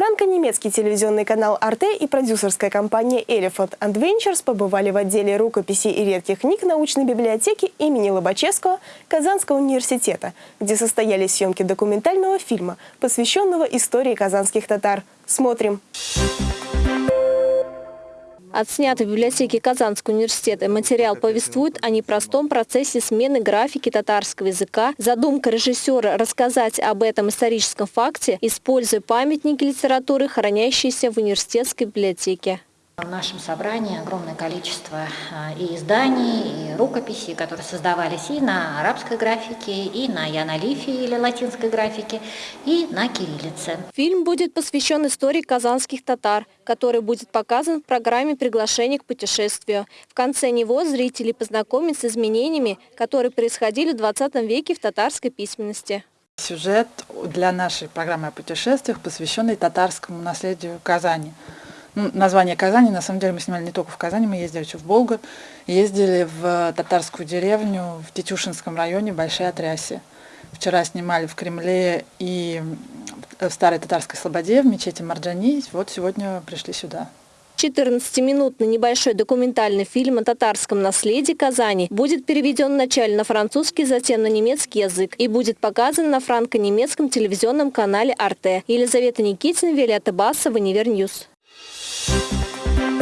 Франко-немецкий телевизионный канал «Арте» и продюсерская компания «Elephant Adventures» побывали в отделе рукописей и редких книг научной библиотеки имени Лобачевского Казанского университета, где состоялись съемки документального фильма, посвященного истории казанских татар. Смотрим! Отснятый в библиотеке Казанского университета материал повествует о непростом процессе смены графики татарского языка. Задумка режиссера рассказать об этом историческом факте, используя памятники литературы, хранящиеся в университетской библиотеке. В нашем собрании огромное количество а, и изданий, и рукописей, которые создавались и на арабской графике, и на янолифе или латинской графике, и на кириллице. Фильм будет посвящен истории казанских татар, который будет показан в программе приглашения к путешествию». В конце него зрители познакомятся с изменениями, которые происходили в 20 веке в татарской письменности. Сюжет для нашей программы о путешествиях, посвященный татарскому наследию Казани – ну, название Казани, на самом деле мы снимали не только в Казани, мы ездили еще в Болгар, ездили в татарскую деревню в Тетюшинском районе, Большие Атрясы. Вчера снимали в Кремле и в Старой Татарской Слободе, в мечети Марджани. Вот сегодня пришли сюда. 14-минутный небольшой документальный фильм о татарском наследии Казани будет переведен вначале на французский, затем на немецкий язык и будет показан на франко-немецком телевизионном канале «Arte». Елизавета Никитина, Виолетта Басова, Univer News. Música